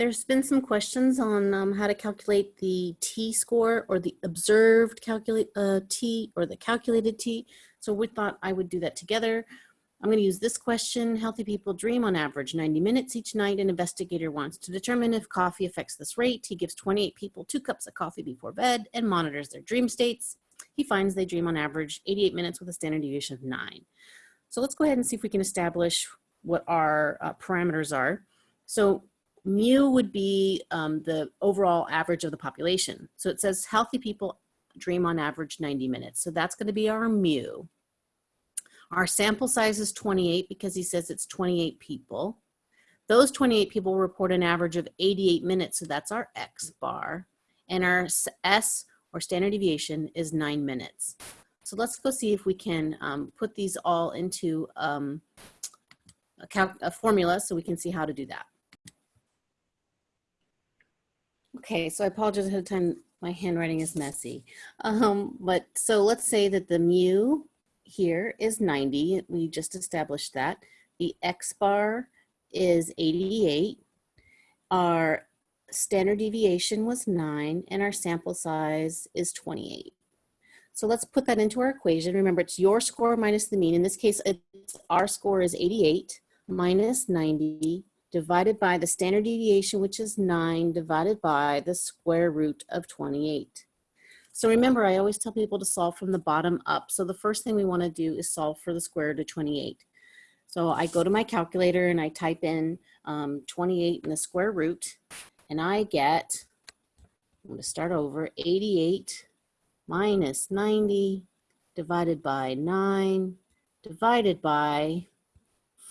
There's been some questions on um, how to calculate the t-score or the observed calculate uh, t or the calculated t. So we thought I would do that together. I'm going to use this question. Healthy people dream on average 90 minutes each night. An investigator wants to determine if coffee affects this rate. He gives 28 people two cups of coffee before bed and monitors their dream states. He finds they dream on average 88 minutes with a standard deviation of nine. So let's go ahead and see if we can establish what our uh, parameters are. So mu would be um, the overall average of the population. So it says healthy people dream on average 90 minutes. So that's gonna be our mu. Our sample size is 28 because he says it's 28 people. Those 28 people report an average of 88 minutes, so that's our X bar. And our S, or standard deviation, is nine minutes. So let's go see if we can um, put these all into um, a, a formula so we can see how to do that. Okay, so I apologize ahead of time. My handwriting is messy. Um, but so let's say that the mu here is 90. We just established that. The X bar is 88. Our standard deviation was nine and our sample size is 28. So let's put that into our equation. Remember, it's your score minus the mean. In this case, it's, our score is 88 minus 90 divided by the standard deviation, which is 9, divided by the square root of 28. So remember, I always tell people to solve from the bottom up. So the first thing we want to do is solve for the square root of 28. So I go to my calculator and I type in um, 28 in the square root, and I get, I'm going to start over, 88 minus 90 divided by 9 divided by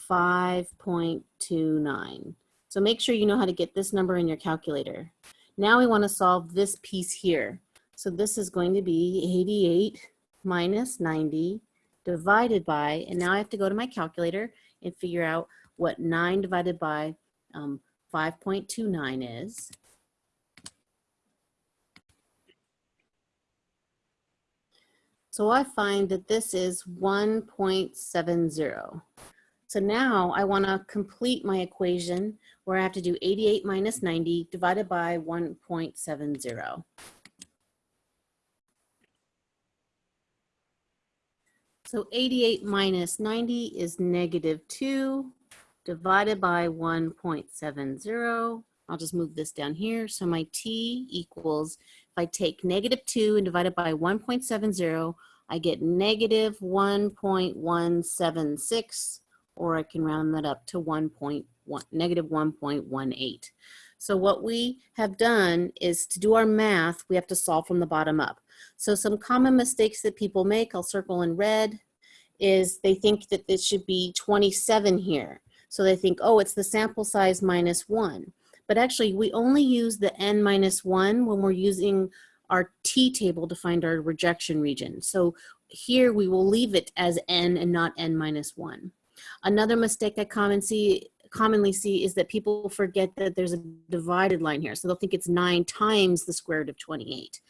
5.29. So make sure you know how to get this number in your calculator. Now we want to solve this piece here. So this is going to be 88 minus 90 divided by, and now I have to go to my calculator and figure out what 9 divided by um, 5.29 is. So I find that this is 1.70. So now I want to complete my equation where I have to do 88 minus 90 divided by 1.70. So 88 minus 90 is negative 2 divided by 1.70. I'll just move this down here. So my t equals, if I take negative 2 and divide it by 1.70, I get negative 1.176 or I can round that up to 1.1, negative 1.18. So what we have done is to do our math, we have to solve from the bottom up. So some common mistakes that people make, I'll circle in red, is they think that this should be 27 here. So they think, oh, it's the sample size minus one. But actually, we only use the n minus one when we're using our t-table to find our rejection region. So here we will leave it as n and not n minus one. Another mistake I common see, commonly see is that people forget that there's a divided line here. So they'll think it's nine times the square root of 28.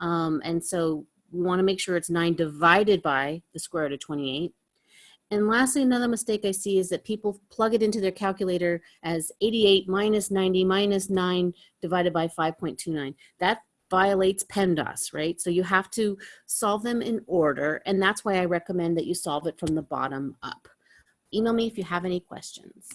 Um, and so we wanna make sure it's nine divided by the square root of 28. And lastly, another mistake I see is that people plug it into their calculator as 88 minus 90 minus 9 divided by 5.29. That violates PEMDAS, right? So you have to solve them in order, and that's why I recommend that you solve it from the bottom up. Email me if you have any questions.